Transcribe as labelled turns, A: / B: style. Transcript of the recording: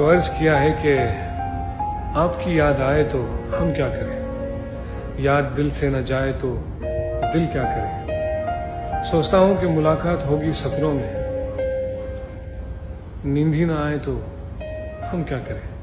A: تو عرض کیا ہے کہ آپ کی یاد آئے تو ہم کیا کریں؟ یاد دل سے نہ جائے تو دل کیا کرے سوچتا ہوں کہ ملاقات ہوگی سپنوں میں۔ نیند ہی نہ آئے تو ہم کیا کریں؟